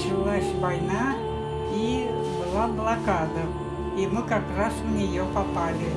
началась война и была блокада. И мы как раз в нее попали.